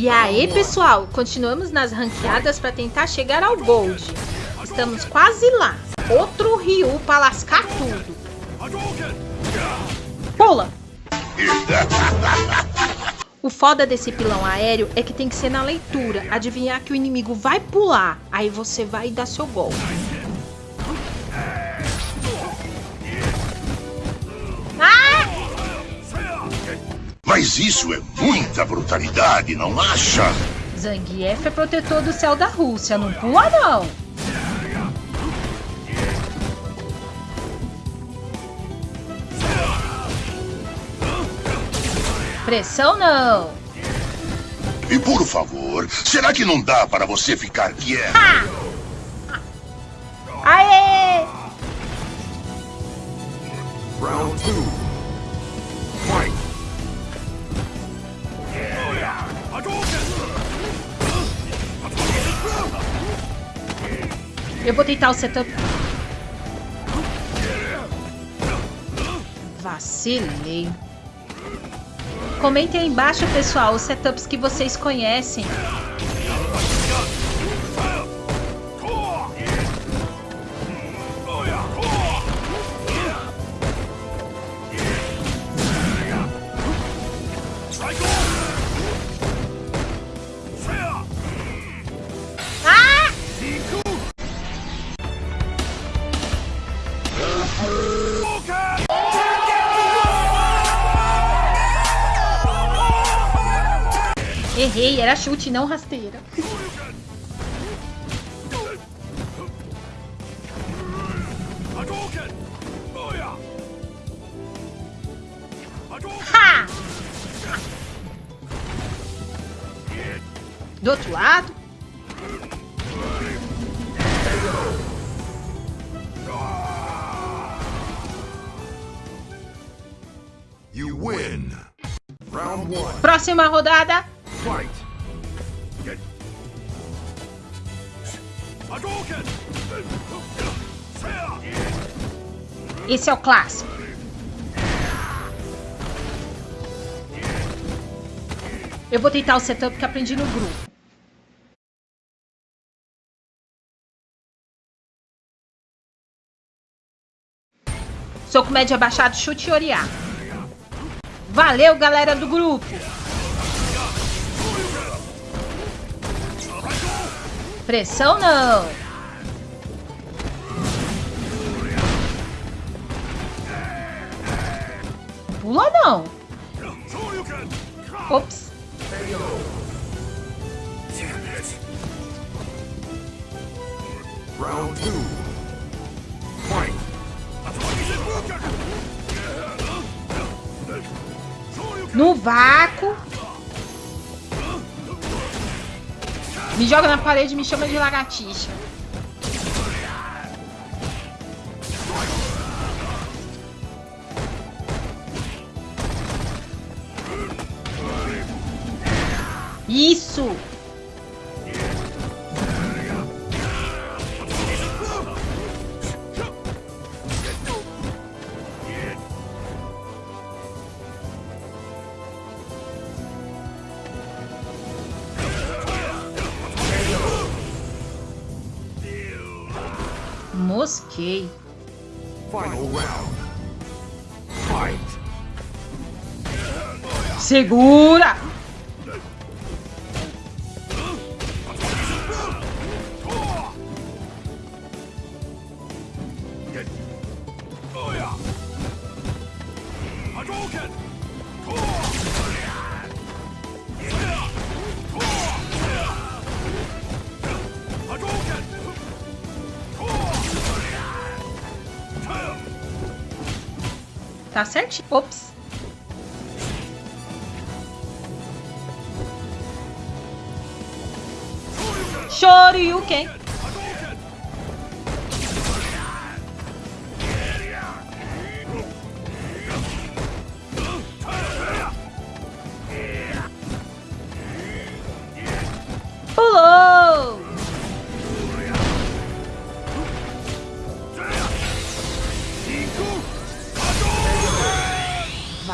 E aí, pessoal, continuamos nas ranqueadas para tentar chegar ao Gold. Estamos quase lá. Outro Ryu para lascar tudo. Pula! O foda desse pilão aéreo é que tem que ser na leitura. Adivinhar que o inimigo vai pular. Aí você vai dar seu golpe. Mas isso é muita brutalidade, não acha? Zangief é protetor do céu da Rússia, não pula não! Pressão não! E por favor, será que não dá para você ficar quieto? Ha! Aê! Round 2 Eu vou tentar o setup. Vacilei. Comentem aí embaixo, pessoal, os setups que vocês conhecem. Errei, era chute, não rasteira. Ha! Do outro lado. You win. Round one. Próxima rodada. Fight. Esse é o clássico. Eu vou tentar o setup que aprendi no grupo. Soco médio abaixado, chute e oriar. Valeu, galera do grupo! Pressão não! Pula não! Ops! Round two. Fight. No vácuo. Me joga na parede e me chama de lagartixa. Isso! Mosquei. Final round. Fight. Segura! Tá certinho. Ops. Shoryuken.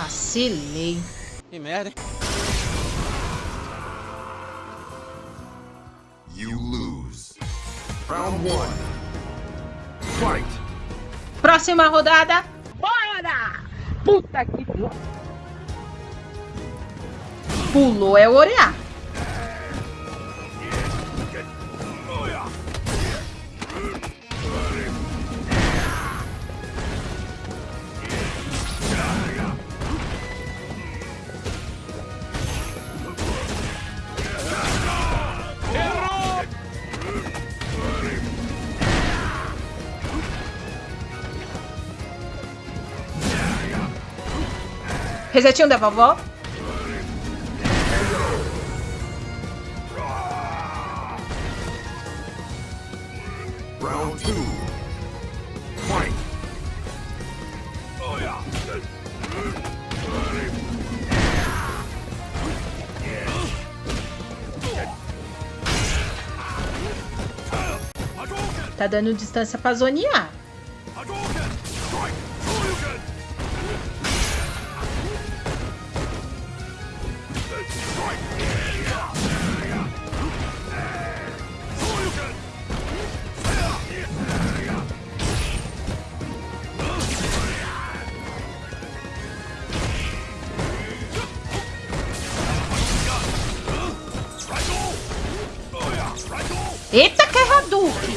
Vacilei. Que merda, hein? You lose. Round one. Fight. Próxima rodada. Bora! Puta que... Pulou é orear. Resetinho da vovó. Round two. Fight. Tá dando distância pra zonear. Eita, que é Hadouken!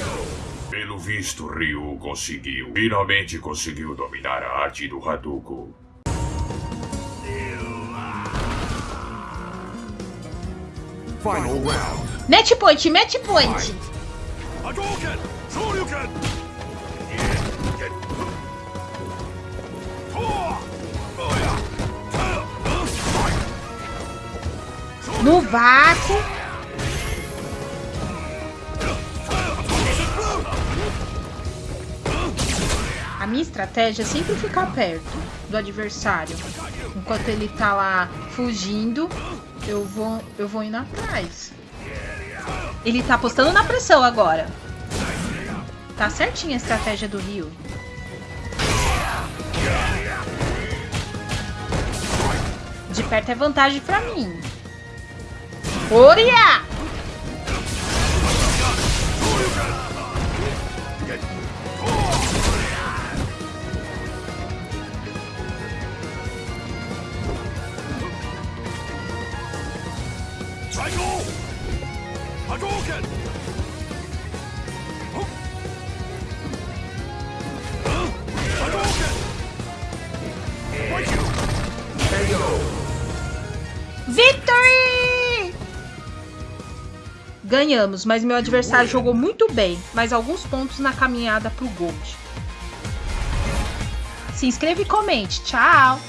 Pelo visto, Ryu conseguiu. Finalmente conseguiu dominar a arte do Hadouken. Final round. Match point, match point. Hadouken! Shoryuken! No vácuo. Minha estratégia é sempre ficar perto do adversário. Enquanto ele tá lá fugindo, eu vou, eu vou indo atrás. Ele tá apostando na pressão agora. Tá certinha a estratégia do Rio. De perto é vantagem pra mim. Oria! Victory! Ganhamos, mas meu adversário jogou muito bem, mais alguns pontos na caminhada pro Gold. Se inscreva e comente. Tchau!